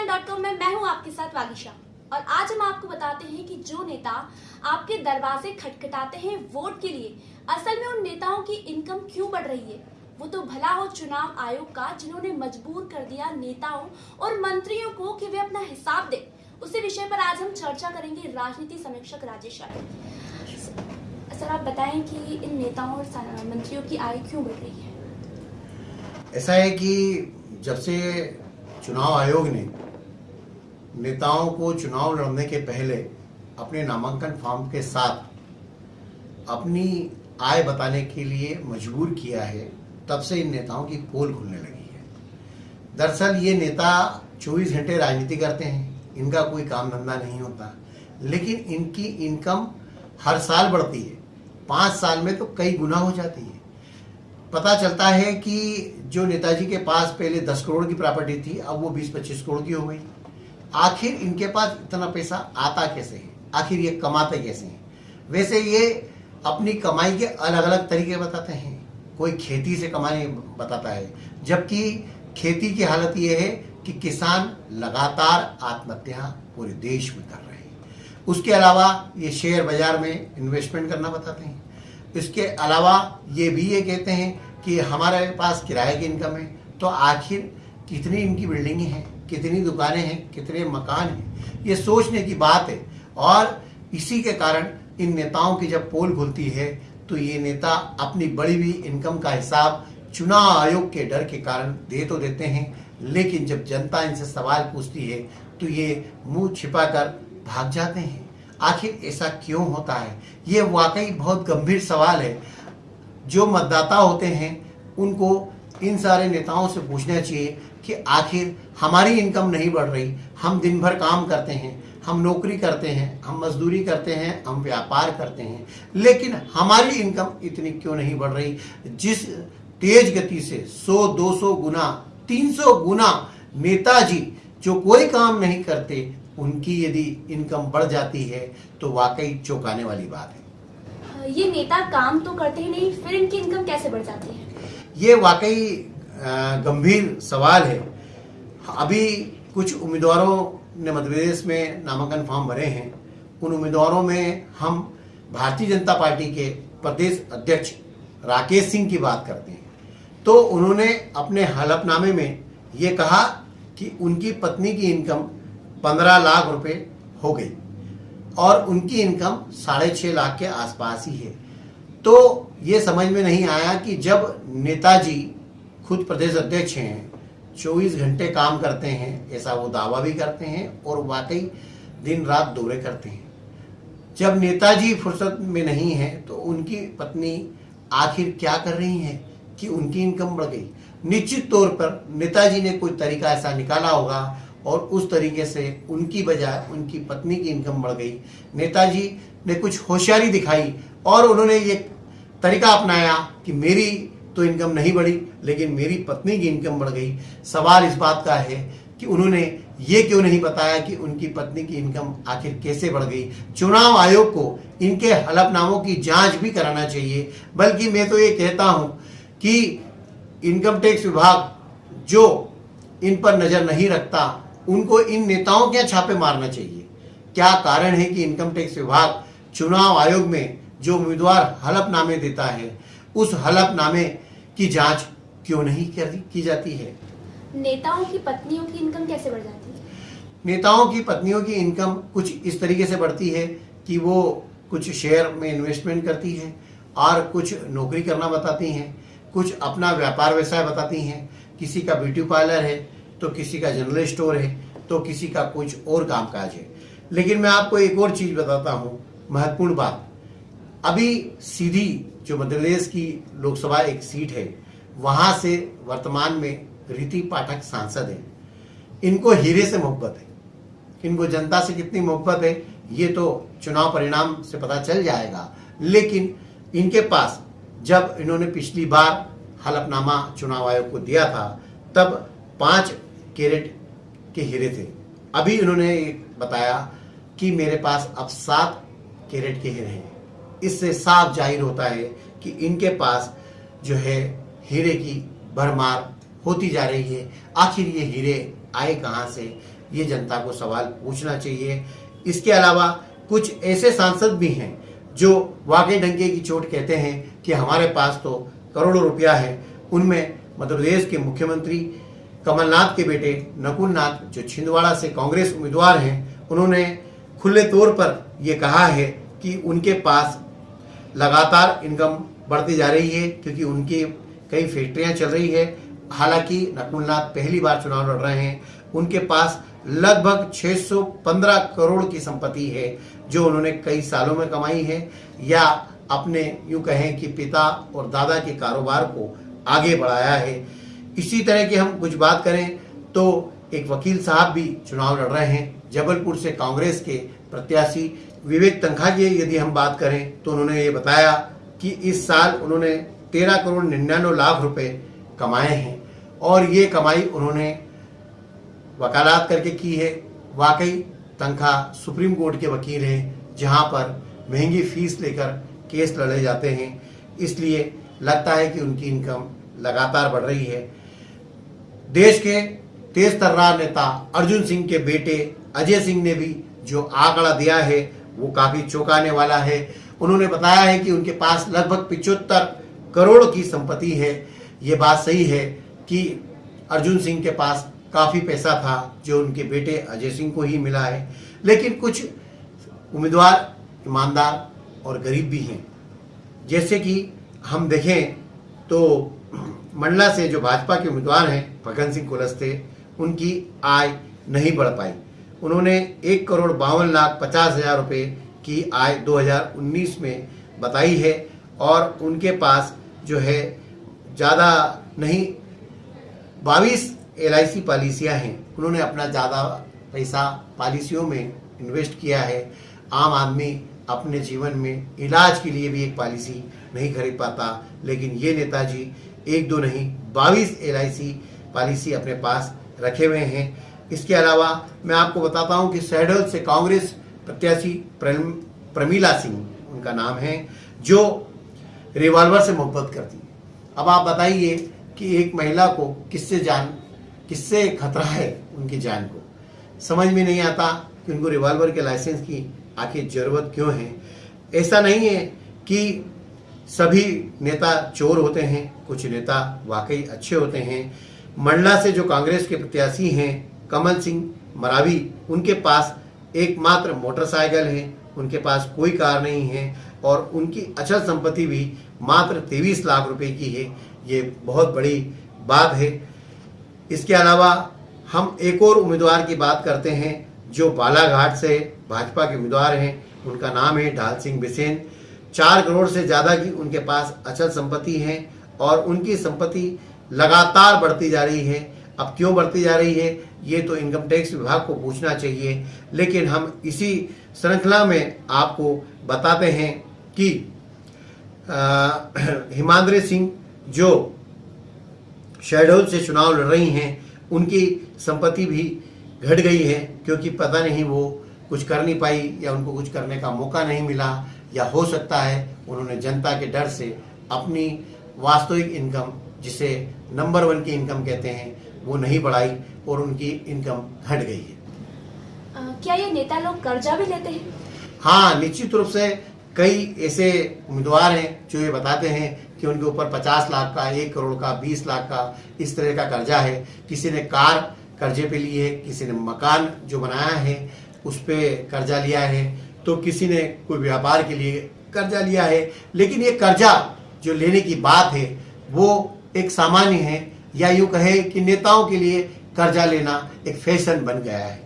Com में मैं हूँ आपके साथ वागिशा। और आज हम आपको बताते हैं कि जो नेता आपके दरवाजे खटखटाते हैं वोट के लिए, असल में उन नेताओं की इनकम क्यों बढ़ रही है? वो तो भला हो चुनाव आयोग का, जिन्होंने मजबूर कर दिया नेताओं और मंत्रियों को कि वे अपना हिसाब दें। उसी विषय पर आज हम चर्चा करेंगे राजनीति समीक्षक राजेश सर, आप बताएँ कि इन नेताओं और मंत्रियों की आय क्यों बढ़ रही है? ऐसा है कि जब से चुनाव आयोग ने नेताओं को चुनाव लड़ने के पहले अपने नामांकन फॉर्म के साथ अपनी आय बताने के लिए मजबूर किया है, तब से इन नेताओं की पोल खुलने लगी है। दरअसल ये नेता 24 घंटे राजनीति करते हैं, इनका कोई काम धंधा नहीं होता, लेकिन इनकी इनकम हर साल बढ़ती है। पाँच साल में तो कई गुना हो जाती है। पता चलता है कि जो नेताजी के पास पहले दस करोड़ की प्रॉपर्टी थी, अब वो बीस पच्चीस करोड़ की हो गई। आखिर इनके पास इतना पैसा आता कैसे है? आखिर ये कमाते कैसे हैं? वैसे ये अपनी कमाई के अलग अलग तरीके बताते हैं। कोई खेती से कमाने बताता है, जबकि खेती की हालत ये है कि किसान लगातार आत्महत्या पूरे देश में कर रहे हैं। उसके अलावा ये शेयर बाज़ार में इन्वेस्टमेंट करना बताते हैं। इसके अलावा ये भी ये कहते हैं कि हमारे पास किराए की इनकम है तो आखिर कितनी इनकी बिल्डिंगें हैं? कितनी दुकानें हैं, कितने मकान हैं, ये सोचने की बात है। और इसी के कारण इन नेताओं की जब पोल खुलती है तो ये नेता अपनी बड़ी हुई इनकम का हिसाब चुनाव आयोग के डर के कारण दे तो देते हैं, लेकिन जब जनता इनसे सवाल पूछती है तो ये मुँह छिपाकर भाग जाते हैं। आखिर ऐसा क्यों होता है? ये वाकई बहुत गंभीर सवाल है। जो मतदाता होते हैं, उनको इन सारे नेताओं से पूछना चाहिए कि आखिर हमारी इनकम नहीं बढ़ रही हम दिन भर काम करते हैं हम नौकरी करते हैं हम मजदूरी करते हैं हम व्यापार करते हैं लेकिन हमारी इनकम इतनी क्यों नहीं बढ़ रही? जिस तेज गति से 100 200 गुना 300 गुना नेताजी जो कोई काम नहीं करते उनकी यदि इनकम बढ़ जाती है तो वाकई चौंकाने वाली बात है। ये नेता काम तो करते ही नहीं फिर इनकी इनकम कैसे बढ़ जाती है? ये वाकई गंभीर सवाल है। अभी कुछ उम्मीदवारों ने मध्य प्रदेश में नामांकन फॉर्म भरे हैं। उन उम्मीदवारों में हम भारतीय जनता पार्टी के प्रदेश अध्यक्ष राकेश सिंह की बात करते हैं। तो उन्होंने अपने हलफनामे में ये कहा कि उनकी पत्नी की इनकम पंद्रह लाख रुपए हो गई और उनकी इनकम साढ़े छः लाख के आसपास ही है। तो ये समझ में नहीं आया कि जब नेताजी खुद प्रदेश अध्यक्ष हैं 24 घंटे काम करते हैं, ऐसा वो दावा भी करते हैं और वाकई दिन रात दौरे करते हैं। जब नेताजी फुर्सत में नहीं है तो उनकी पत्नी आखिर क्या कर रही है कि उनकी इनकम बढ़ गई। निश्चित तौर पर नेताजी ने कोई तरीका ऐसा निकाला होगा और उस तरीके से उनकी बजाय उनकी पत्नी की इनकम बढ़ गई। नेताजी ने कुछ होशियारी दिखाई और उन्होंने ये तरीका अपनाया कि मेरी तो इनकम नहीं बढ़ी, लेकिन मेरी पत्नी की इनकम बढ़ गई। सवाल इस बात का है कि उन्होंने ये क्यों नहीं बताया कि उनकी पत्नी की इनकम आखिर कैसे बढ़ गई? चुनाव आयोग को इनके हलफनामों की जाँच भी कराना चाहिए। बल्कि मैं तो ये कहता हूँ कि इनकम टैक्स विभाग जो इन पर नज़र नहीं रखता, उनको इन नेताओं के छापे मारना चाहिए। क्या कारण है कि इनकम टैक्स विभाग चुनाव आयोग में जो उम्मीदवार हलफनामे देता है, उस हलफनामे की जाँच क्यों नहीं कर- की जाती है? नेताओं की पत्नियों की इनकम कैसे बढ़ जाती है? नेताओं की पत्नियों की इनकम कुछ इस तरीके से बढ़ती है कि वो कुछ शेयर में इन्वेस्टमेंट करती है और कुछ नौकरी करना बताती हैं कुछ अपना व्यापार व्यवसाय बताती हैं। किसी का ब्यूटी पार्लर है तो किसी का जनरल स्टोर है तो किसी का कुछ और कामकाज है। लेकिन मैं आपको एक और चीज़ बताता हूँ महत्वपूर्ण बात। अभी सीधी जो मध्य प्रदेश की लोकसभा एक सीट है, वहाँ से वर्तमान में रीति पाठक सांसद हैं। इनको हीरे से मोहब्बत है। इनको जनता से कितनी मोहब्बत है, ये तो चुनाव परिणाम से पता चल जाएगा। लेकिन इनके पास जब इन्होंने पिछली बार हलफनामा चुनाव आयोग को दिया था, तब पाँच कैरेट के हीरे थे। अभी इन्होंने बताया कि मेरे पास अब सात कैरेट के हीरे हैं। इससे साफ़ ज़ाहिर होता है कि इनके पास जो है हीरे की भरमार होती जा रही है। आखिर ये हीरे आए कहाँ से? ये जनता को सवाल पूछना चाहिए। इसके अलावा कुछ ऐसे सांसद भी हैं जो वाकई डंके की चोट कहते हैं कि हमारे पास तो करोड़ों रुपया है। उनमें मध्य प्रदेश के मुख्यमंत्री कमलनाथ के बेटे नकुल नाथ जो छिंदवाड़ा से कांग्रेस उम्मीदवार हैं, उन्होंने खुले तौर पर ये कहा है कि उनके पास लगातार इनकम बढ़ती जा रही है, क्योंकि उनकी कई फैक्ट्रियाँ चल रही है। हालाँकि नकुलनाथ पहली बार चुनाव लड़ रहे हैं। उनके पास लगभग 615 करोड़ की संपत्ति है, जो उन्होंने कई सालों में कमाई है। या अपने यूँ कहें कि पिता और दादा के कारोबार को आगे बढ़ाया है। इसी तरह की हम कुछ बात करें तो एक वकील साहब भी चुनाव लड़ रहे हैं, जबलपुर से कांग्रेस के प्रत्याशी विवेक तनखा की यदि हम बात करें तो उन्होंने ये बताया कि इस साल उन्होंने तेरह करोड़ निन्यानवे लाख रुपए कमाए हैं। और ये कमाई उन्होंने वकालत करके की है। वाकई तनख्वाह सुप्रीम कोर्ट के वकील हैं, जहाँ पर महँगी फ़ीस लेकर केस लड़े जाते हैं। इसलिए लगता है कि उनकी इनकम लगातार बढ़ रही है। देश के तेज तर्रार नेता अर्जुन सिंह के बेटे अजय सिंह ने भी जो आंकड़ा दिया है वो काफ़ी चौंकाने वाला है। उन्होंने बताया है कि उनके पास लगभग पिछहत्तर करोड़ की संपत्ति है। ये बात सही है कि अर्जुन सिंह के पास काफ़ी पैसा था, जो उनके बेटे अजय सिंह को ही मिला है। लेकिन कुछ उम्मीदवार, ईमानदार और गरीब भी हैं। जैसे कि हम देखें तो मंडला से जो भाजपा के उम्मीदवार हैं फगन सिंह कुलस्ते, उनकी आय नहीं बढ़ पाई। उन्होंने एक करोड़ बावन लाख पचास हज़ार रुपये की आय 2019 में बताई है और उनके पास जो है, ज़्यादा नहीं बाईस एल आई पॉलिसियाँ हैं। उन्होंने अपना ज़्यादा पैसा पॉलिसियों में इन्वेस्ट किया है। आम आदमी अपने जीवन में इलाज के लिए भी एक पॉलिसी नहीं खरीद पाता। लेकिन ये नेताजी एक दो नहीं बाईस एल पॉलिसी अपने पास रखे हुए हैं। इसके अलावा मैं आपको बताता हूँ कि सैडल से कांग्रेस प्रत्याशी प्रमीला सिंह, उनका नाम है, जो रिवॉल्वर से मोहब्बत करती है। अब आप बताइए कि एक महिला को किससे जान, किससे खतरा है उनकी जान को? समझ में नहीं आता कि उनको रिवॉल्वर के लाइसेंस की आखिर ज़रूरत क्यों है। ऐसा नहीं है कि सभी नेता चोर होते हैं, कुछ नेता वाकई अच्छे होते हैं। मंडला से जो कांग्रेस के प्रत्याशी हैं कमल सिंह मरावी, उनके पास एकमात्र मोटरसाइकिल है, उनके पास कोई कार नहीं है और उनकी अचल संपत्ति भी मात्र तेईस लाख रुपए की है। ये बहुत बड़ी बात है। इसके अलावा हम एक और उम्मीदवार की बात करते हैं, जो बालाघाट से भाजपा के उम्मीदवार हैं। उनका नाम है ढाल सिंह बिसेन। चार करोड़ से ज़्यादा की उनके पास अचल संपत्ति है और उनकी संपत्ति लगातार बढ़ती जा रही है। अब क्यों बढ़ती जा रही है? ये तो इनकम टैक्स विभाग को पूछना चाहिए। लेकिन हम इसी श्रृंखला में आपको बताते हैं कि हिमाद्री सिंह जो शहडोल से चुनाव लड़ रही हैं, उनकी संपत्ति भी घट गई है, क्योंकि पता नहीं वो कुछ कर नहीं पाई या उनको कुछ करने का मौका नहीं मिला या हो सकता है उन्होंने जनता के डर से अपनी वास्तविक इनकम जिसे नंबर वन की इनकम कहते हैं वो नहीं बढ़ाई और उनकी इनकम घट गई है। आ, क्या ये नेता लोग कर्जा भी लेते हैं? हाँ निश्चित रूप से कई ऐसे उम्मीदवार हैं जो ये बताते हैं कि उनके ऊपर 50 लाख का एक करोड़ का 20 लाख का इस तरह का कर्जा है। किसी ने कार कर्जे पे ली है किसी ने मकान जो बनाया है उस पर कर्जा लिया है तो किसी ने कोई व्यापार के लिए कर्जा लिया है। लेकिन ये कर्जा जो लेने की बात है वो एक सामान्य है या यूँ कहे कि नेताओं के लिए कर्जा लेना एक फ़ैशन बन गया है।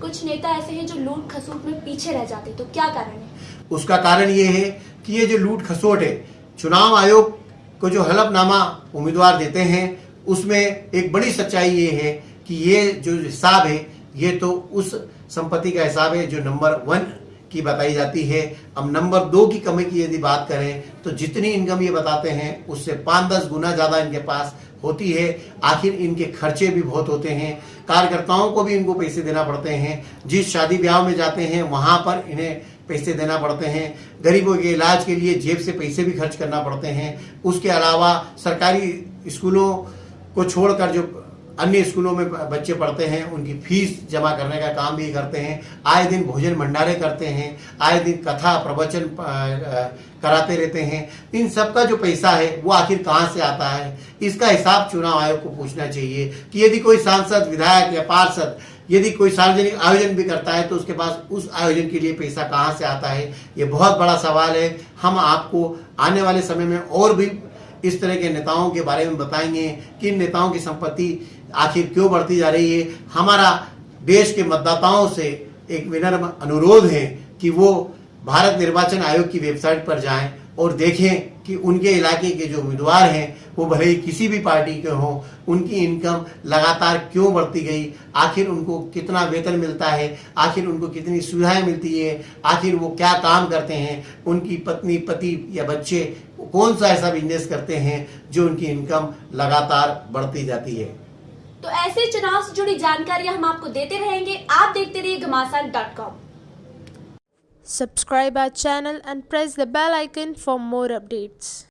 कुछ नेता ऐसे हैं जो लूट खसूट में पीछे रह जाते तो क्या कारण है? उसका कारण ये है कि ये जो लूट खसोट है चुनाव आयोग को जो हलफनामा उम्मीदवार देते हैं उसमें एक बड़ी सच्चाई ये है कि ये जो हिसाब है ये तो उस संपत्ति का हिसाब है जो नंबर वन की बताई जाती है। अब नंबर दो की कमी की यदि बात करें तो जितनी इनकम ये बताते हैं, उससे पाँच दस गुना ज़्यादा इनके पास होती है। आखिर इनके खर्चे भी बहुत होते हैं। कार्यकर्ताओं को भी इनको पैसे देना पड़ते हैं। जिस शादी ब्याह में जाते हैं, वहाँ पर इन्हें पैसे देना पड़ते हैं। गरीबों के इलाज के लिए जेब से पैसे भी खर्च करना पड़ते हैं। उसके अलावा सरकारी स्कूलों को छोड़कर जो अन्य स्कूलों में बच्चे पढ़ते हैं, उनकी फ़ीस जमा करने का काम भी करते हैं, आए दिन भोजन भंडारे करते हैं, आए दिन कथा प्रवचन कराते रहते हैं। इन सब का जो पैसा है, वो आखिर कहाँ से आता है? इसका हिसाब चुनाव आयोग को पूछना चाहिए कि यदि कोई सांसद, विधायक या पार्षद यदि कोई सार्वजनिक आयोजन भी करता है तो उसके पास उस आयोजन के लिए पैसा कहाँ से आता है? ये बहुत बड़ा सवाल है। हम आपको आने वाले समय में और भी इस तरह के नेताओं के बारे में बताएँगे किन नेताओं की संपत्ति आखिर क्यों बढ़ती जा रही है। हमारा देश के मतदाताओं से एक विनम्र अनुरोध है कि वो भारत निर्वाचन आयोग की वेबसाइट पर जाएँ और देखें कि उनके इलाके के जो उम्मीदवार हैं, वो भले ही किसी भी पार्टी के हों, उनकी इनकम लगातार क्यों बढ़ती गई? आखिर उनको कितना वेतन मिलता है? आखिर उनको कितनी सुविधाएँ मिलती है? आखिर वो क्या काम करते हैं? उनकी पत्नी, पति या बच्चे कौन सा ऐसा बिज़नेस करते हैं जो उनकी इनकम लगातार बढ़ती जाती है? तो ऐसे चुनाव से जुड़ी जानकारी हम आपको देते रहेंगे। आप देखते रहिए Ghamasan dot com Subscribe our channel and press the bell icon for more updates.